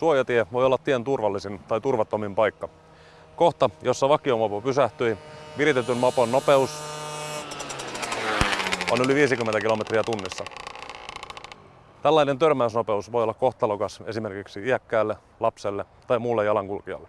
Suojatie voi olla tien turvallisin tai turvattomin paikka. Kohta, jossa vakiomopo pysähtyi, viritetyn mopon nopeus on yli 50 kilometriä tunnissa. Tällainen törmäysnopeus voi olla kohtalokas esimerkiksi iäkkäälle, lapselle tai muulle jalankulkijalle.